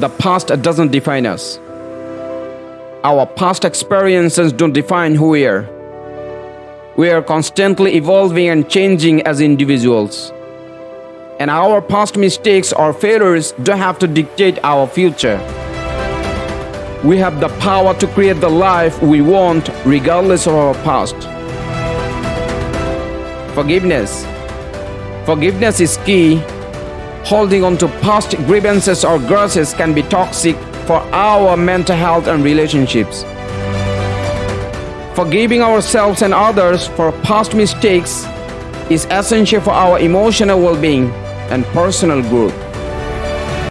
The past doesn't define us. Our past experiences don't define who we are. We are constantly evolving and changing as individuals. And our past mistakes or failures don't have to dictate our future. We have the power to create the life we want regardless of our past. Forgiveness. Forgiveness is key. Holding on to past grievances or grudges can be toxic for our mental health and relationships. Forgiving ourselves and others for past mistakes is essential for our emotional well being and personal growth.